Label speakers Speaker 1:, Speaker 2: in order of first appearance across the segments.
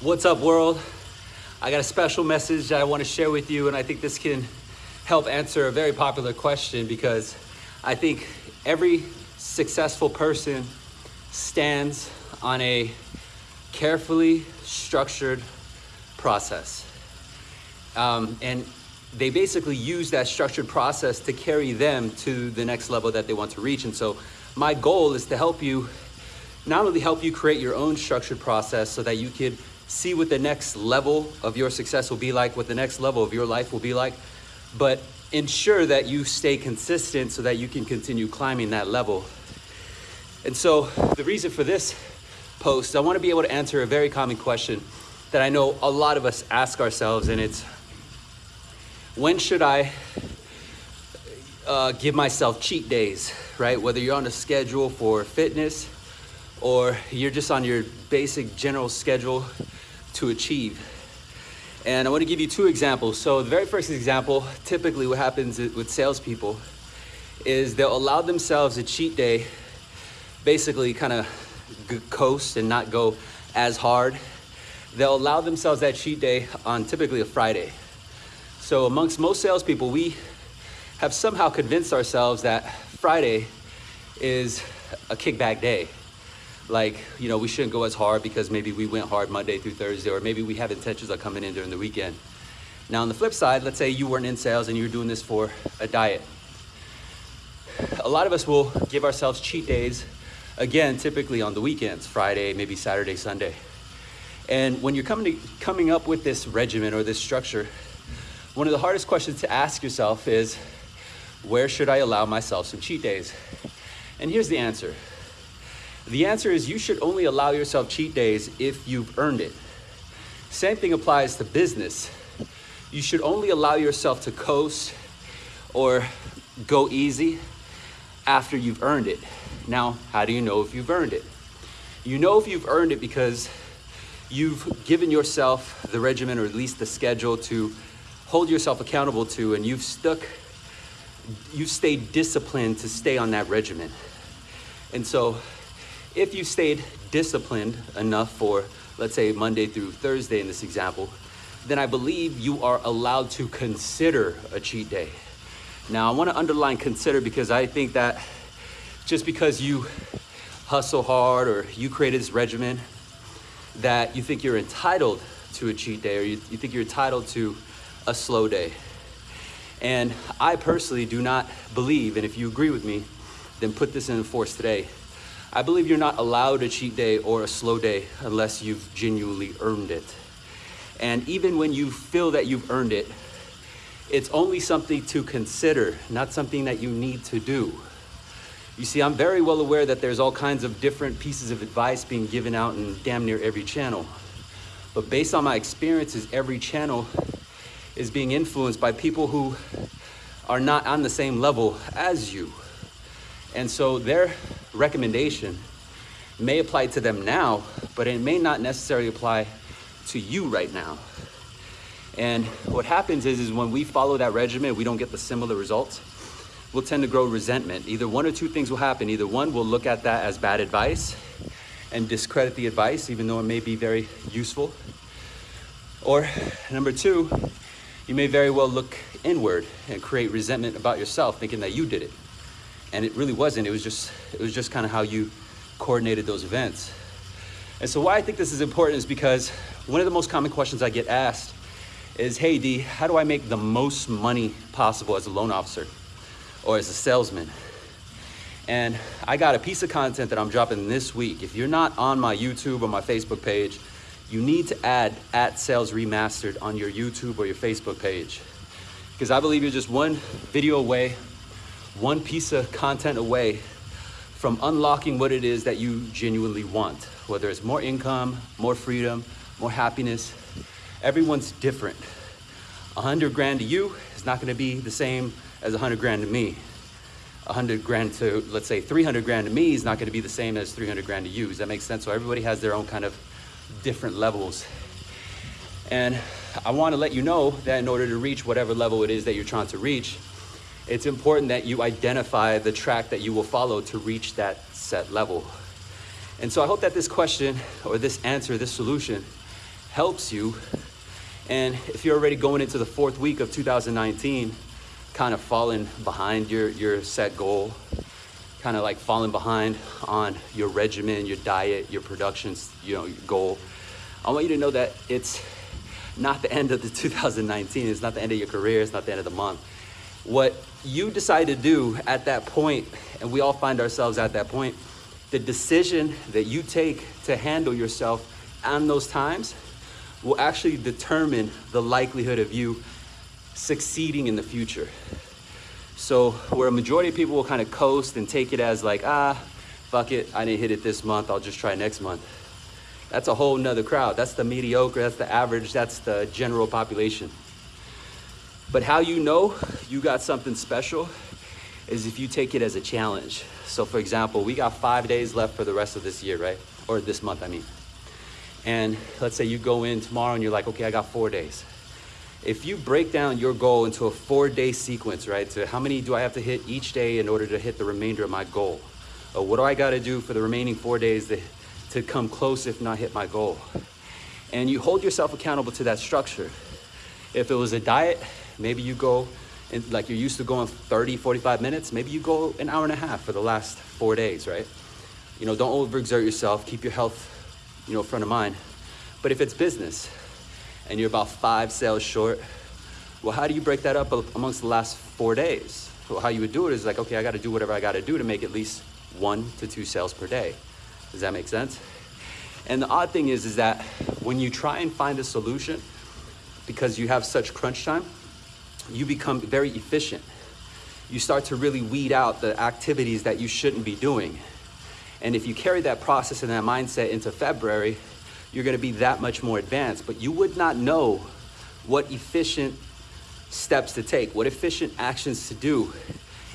Speaker 1: What's up, world? I got a special message that I want to share with you, and I think this can help answer a very popular question because I think every successful person stands on a carefully structured process. Um, and they basically use that structured process to carry them to the next level that they want to reach. And so my goal is to help you, not only help you create your own structured process so that you could see what the next level of your success will be like, what the next level of your life will be like, but ensure that you stay consistent so that you can continue climbing that level. And so the reason for this post, I want to be able to answer a very common question that I know a lot of us ask ourselves, and it's when should I uh, give myself cheat days, right? Whether you're on a schedule for fitness or you're just on your basic general schedule to achieve. And I want to give you two examples. So the very first example, typically what happens with salespeople is they'll allow themselves a cheat day, basically kind of coast and not go as hard. They'll allow themselves that cheat day on typically a Friday. So amongst most salespeople, we have somehow convinced ourselves that Friday is a kickback day. Like, you know, we shouldn't go as hard because maybe we went hard Monday through Thursday, or maybe we have intentions of coming in during the weekend. Now, on the flip side, let's say you weren't in sales and you're doing this for a diet. A lot of us will give ourselves cheat days, again, typically on the weekends, Friday, maybe Saturday, Sunday. And when you're coming, to, coming up with this regimen or this structure, one of the hardest questions to ask yourself is, where should I allow myself some cheat days? And here's the answer. The answer is you should only allow yourself cheat days if you've earned it. Same thing applies to business. You should only allow yourself to coast or go easy after you've earned it. Now, how do you know if you've earned it? You know if you've earned it because you've given yourself the regimen or at least the schedule to hold yourself accountable to and you've stuck, you've stayed disciplined to stay on that regimen. And so if you stayed disciplined enough for, let's say Monday through Thursday in this example, then I believe you are allowed to consider a cheat day. Now I wanna underline consider because I think that just because you hustle hard or you created this regimen, that you think you're entitled to a cheat day or you, you think you're entitled to a slow day. And I personally do not believe, and if you agree with me, then put this in force today. I believe you're not allowed a cheat day or a slow day unless you've genuinely earned it. And even when you feel that you've earned it, it's only something to consider, not something that you need to do. You see, I'm very well aware that there's all kinds of different pieces of advice being given out in damn near every channel. But based on my experiences, every channel is being influenced by people who are not on the same level as you. And so their recommendation may apply to them now, but it may not necessarily apply to you right now. And what happens is, is when we follow that regimen, we don't get the similar results, we'll tend to grow resentment. Either one or two things will happen. Either one, we'll look at that as bad advice and discredit the advice, even though it may be very useful. Or number two, you may very well look inward and create resentment about yourself, thinking that you did it. And it really wasn't. It was just, it was just kind of how you coordinated those events. And so why I think this is important is because one of the most common questions I get asked is, hey D, how do I make the most money possible as a loan officer or as a salesman? And I got a piece of content that I'm dropping this week. If you're not on my YouTube or my Facebook page, you need to add at sales remastered on your YouTube or your Facebook page. Because I believe you're just one video away, one piece of content away from unlocking what it is that you genuinely want. Whether it's more income, more freedom, more happiness, everyone's different. A hundred grand to you is not gonna be the same as a hundred grand to me. A hundred grand to, let's say 300 grand to me is not gonna be the same as 300 grand to you. Does that make sense? So everybody has their own kind of different levels. And I want to let you know that in order to reach whatever level it is that you're trying to reach, it's important that you identify the track that you will follow to reach that set level. And so I hope that this question or this answer, this solution helps you. And if you're already going into the fourth week of 2019, kind of falling behind your, your set goal, kind of like falling behind on your regimen, your diet, your productions, you know, goal, I want you to know that it's not the end of the 2019. It's not the end of your career. It's not the end of the month. What you decide to do at that point, and we all find ourselves at that point, the decision that you take to handle yourself on those times will actually determine the likelihood of you succeeding in the future. So where a majority of people will kind of coast and take it as like, ah, fuck it, I didn't hit it this month, I'll just try next month. That's a whole nother crowd. That's the mediocre, that's the average, that's the general population. But how you know you got something special is if you take it as a challenge. So for example, we got five days left for the rest of this year, right? Or this month, I mean. And let's say you go in tomorrow and you're like, okay, I got four days. If you break down your goal into a four day sequence, right? So how many do I have to hit each day in order to hit the remainder of my goal? Or what do I gotta do for the remaining four days to, to come close, if not hit my goal? And you hold yourself accountable to that structure. If it was a diet, maybe you go and like you're used to going 30, 45 minutes, maybe you go an hour and a half for the last four days, right? You know, don't overexert yourself, keep your health you know, front of mind. But if it's business and you're about five sales short, well, how do you break that up amongst the last four days? Well, how you would do it is like, okay, I got to do whatever I got to do to make at least one to two sales per day. Does that make sense? And the odd thing is, is that when you try and find a solution, because you have such crunch time, you become very efficient. You start to really weed out the activities that you shouldn't be doing. And if you carry that process and that mindset into February, you're gonna be that much more advanced. But you would not know what efficient steps to take, what efficient actions to do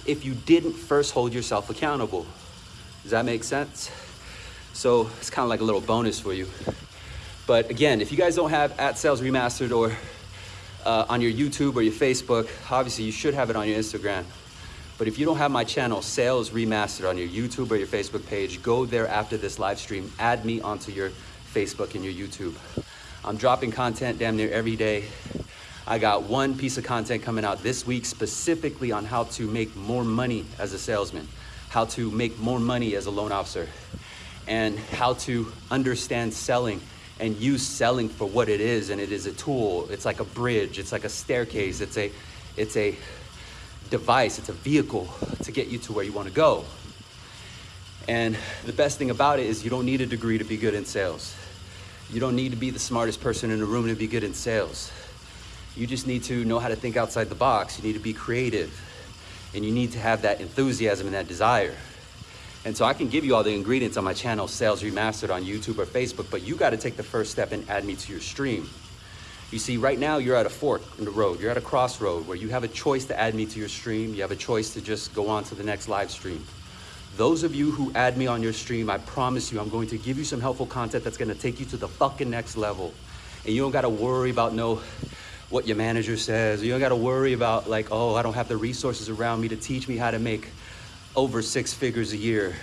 Speaker 1: if you didn't first hold yourself accountable. Does that make sense? So it's kind of like a little bonus for you. But again, if you guys don't have at Sales Remastered or uh, on your YouTube or your Facebook, obviously you should have it on your Instagram. But if you don't have my channel, Sales Remastered, on your YouTube or your Facebook page, go there after this live stream, add me onto your Facebook and your YouTube. I'm dropping content damn near every day. I got one piece of content coming out this week specifically on how to make more money as a salesman, how to make more money as a loan officer, and how to understand selling and use selling for what it is. And it is a tool. It's like a bridge. It's like a staircase. It's a, it's a device, it's a vehicle to get you to where you want to go. And the best thing about it is you don't need a degree to be good in sales. You don't need to be the smartest person in the room to be good in sales. You just need to know how to think outside the box. You need to be creative and you need to have that enthusiasm and that desire. And so I can give you all the ingredients on my channel, Sales Remastered on YouTube or Facebook, but you got to take the first step and add me to your stream. You see, right now you're at a fork in the road. You're at a crossroad where you have a choice to add me to your stream. You have a choice to just go on to the next live stream. Those of you who add me on your stream, I promise you, I'm going to give you some helpful content that's gonna take you to the fucking next level. And you don't gotta worry about no, what your manager says. You don't gotta worry about like, oh, I don't have the resources around me to teach me how to make over six figures a year.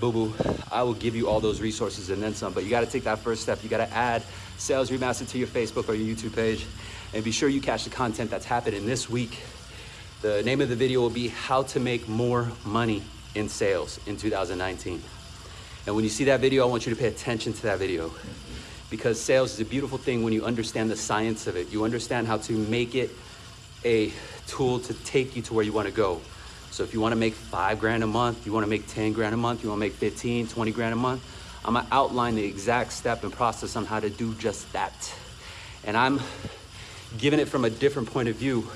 Speaker 1: Boo boo, I will give you all those resources and then some, but you gotta take that first step. You gotta add Sales Remastered to your Facebook or your YouTube page. And be sure you catch the content that's happening this week. The name of the video will be how to make more money in sales in 2019. And when you see that video, I want you to pay attention to that video because sales is a beautiful thing when you understand the science of it. You understand how to make it a tool to take you to where you want to go. So if you want to make five grand a month, you want to make 10 grand a month, you want to make 15, 20 grand a month, I'm gonna outline the exact step and process on how to do just that. And I'm giving it from a different point of view.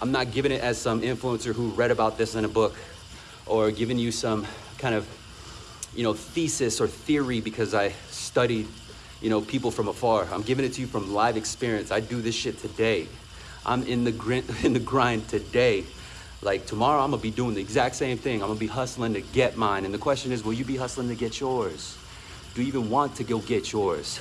Speaker 1: I'm not giving it as some influencer who read about this in a book or giving you some kind of, you know, thesis or theory because I studied, you know, people from afar. I'm giving it to you from live experience. I do this shit today. I'm in the grind, in the grind today. Like tomorrow, I'm gonna be doing the exact same thing. I'm gonna be hustling to get mine. And the question is, will you be hustling to get yours? Do you even want to go get yours?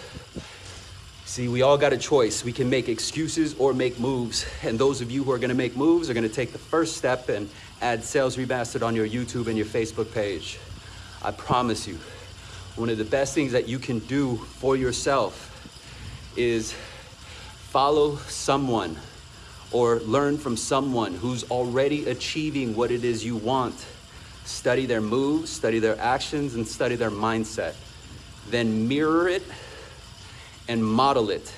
Speaker 1: See, we all got a choice. We can make excuses or make moves. And those of you who are gonna make moves are gonna take the first step and add Sales Remastered on your YouTube and your Facebook page. I promise you, one of the best things that you can do for yourself is follow someone or learn from someone who's already achieving what it is you want. Study their moves, study their actions, and study their mindset. Then mirror it and model it,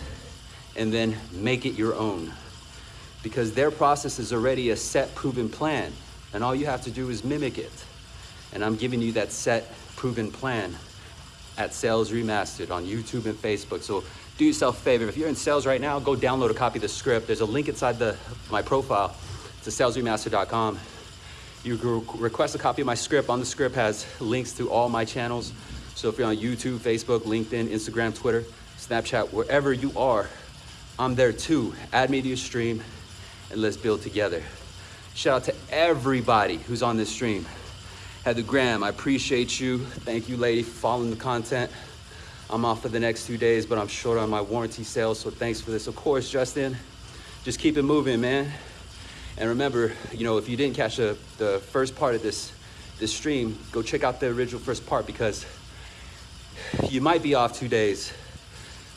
Speaker 1: and then make it your own. Because their process is already a set, proven plan, and all you have to do is mimic it. And I'm giving you that set, proven plan at Sales Remastered on YouTube and Facebook. So do yourself a favor. If you're in sales right now, go download a copy of the script. There's a link inside the my profile to salesremaster.com. You can request a copy of my script. On the script has links to all my channels. So if you're on YouTube, Facebook, LinkedIn, Instagram, Twitter, Snapchat, wherever you are, I'm there too. Add me to your stream and let's build together. Shout out to everybody who's on this stream. Heather Graham, I appreciate you. Thank you, lady, for following the content. I'm off for the next two days, but I'm short on my warranty sales, so thanks for this. Of course, Justin, just keep it moving, man. And remember, you know, if you didn't catch the, the first part of this, this stream, go check out the original first part because you might be off two days,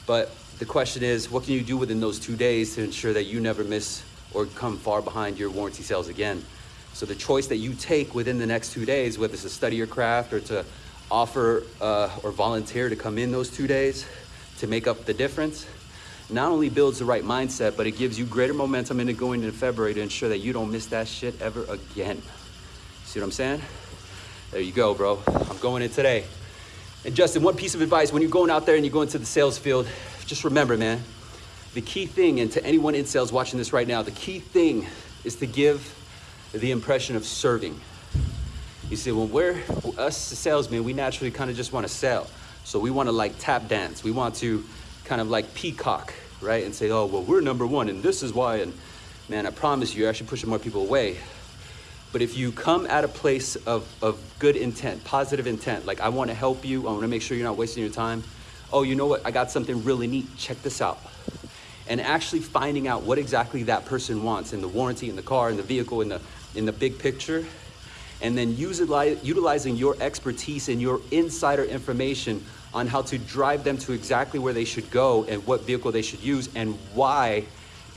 Speaker 1: but the question is, what can you do within those two days to ensure that you never miss or come far behind your warranty sales again? So the choice that you take within the next two days, whether it's to study your craft or to offer uh, or volunteer to come in those two days to make up the difference, not only builds the right mindset, but it gives you greater momentum into going into February to ensure that you don't miss that shit ever again. See what I'm saying? There you go, bro. I'm going in today. And Justin, one piece of advice, when you're going out there and you go into the sales field, just remember, man, the key thing, and to anyone in sales watching this right now, the key thing is to give the impression of serving. You see, when we're us salesmen, we naturally kind of just want to sell. So we want to like tap dance. We want to kind of like peacock, right? And say, oh, well, we're number one and this is why. And man, I promise you, you're actually pushing more people away. But if you come at a place of, of good intent, positive intent, like I want to help you, I want to make sure you're not wasting your time. Oh, you know what? I got something really neat. Check this out. And actually finding out what exactly that person wants in the warranty, in the car, in the vehicle, in the, in the big picture and then utilizing your expertise and your insider information on how to drive them to exactly where they should go and what vehicle they should use and why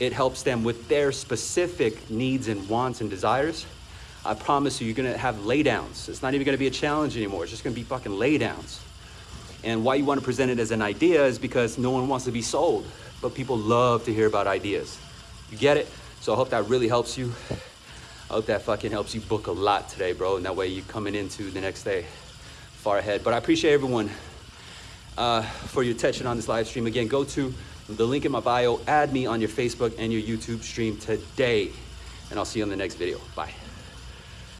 Speaker 1: it helps them with their specific needs and wants and desires. I promise you, you're gonna have laydowns. It's not even gonna be a challenge anymore. It's just gonna be fucking laydowns. And why you wanna present it as an idea is because no one wants to be sold, but people love to hear about ideas. You get it? So I hope that really helps you. Hope that fucking helps you book a lot today, bro. And that way you're coming into the next day far ahead. But I appreciate everyone uh, for your attention on this live stream. Again, go to the link in my bio, add me on your Facebook and your YouTube stream today. And I'll see you on the next video. Bye.